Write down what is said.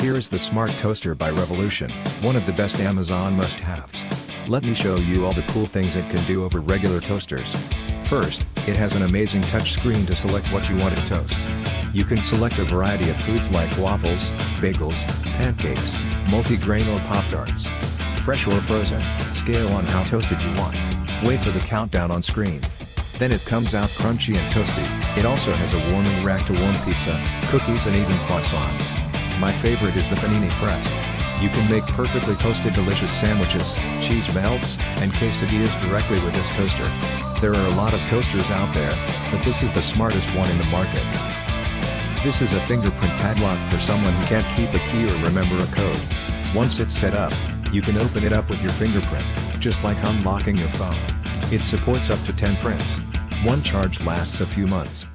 Here is the Smart Toaster by Revolution, one of the best Amazon must-haves. Let me show you all the cool things it can do over regular toasters. First, it has an amazing touchscreen to select what you want to toast. You can select a variety of foods like waffles, bagels, pancakes, multi-grain or Pop-Tarts. Fresh or frozen, scale on how toasted you want. Wait for the countdown on screen. Then it comes out crunchy and toasty. It also has a warming rack to warm pizza, cookies and even croissants. My favorite is the panini press. You can make perfectly toasted delicious sandwiches, cheese melts, and quesadillas directly with this toaster. There are a lot of toasters out there, but this is the smartest one in the market. This is a fingerprint padlock for someone who can't keep a key or remember a code. Once it's set up, you can open it up with your fingerprint, just like unlocking your phone. It supports up to 10 prints. One charge lasts a few months.